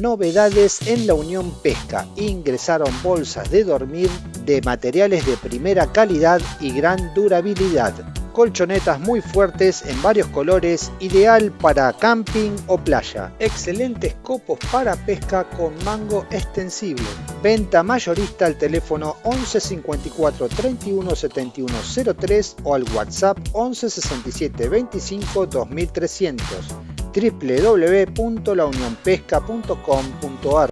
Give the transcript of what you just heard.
novedades en la Unión Pesca. Ingresaron bolsas de dormir de materiales de primera calidad y gran durabilidad colchonetas muy fuertes en varios colores, ideal para camping o playa. Excelentes copos para pesca con mango extensible. Venta mayorista al teléfono 11 54 31 71 03 o al WhatsApp 11 67 25 2300 www.launionpesca.com.ar